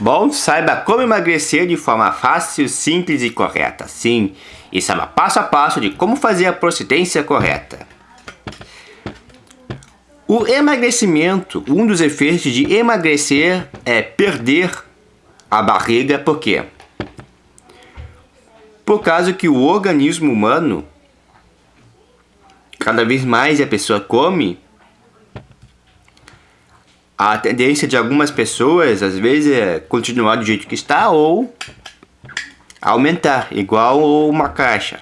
Bom, saiba como emagrecer de forma fácil, simples e correta. Sim, e saiba passo a passo de como fazer a procedência correta. O emagrecimento, um dos efeitos de emagrecer é perder a barriga, por quê? Por causa que o organismo humano, cada vez mais a pessoa come, a tendência de algumas pessoas, às vezes, é continuar do jeito que está ou aumentar, igual uma caixa.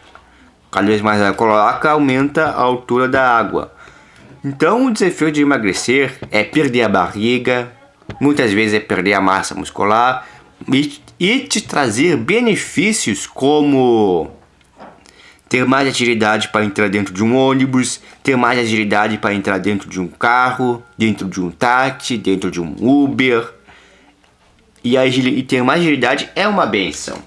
Cada vez mais ela coloca, aumenta a altura da água. Então, o desafio de emagrecer é perder a barriga, muitas vezes é perder a massa muscular e, e te trazer benefícios como ter mais agilidade para entrar dentro de um ônibus, ter mais agilidade para entrar dentro de um carro, dentro de um táxi, dentro de um Uber. E, e ter mais agilidade é uma benção.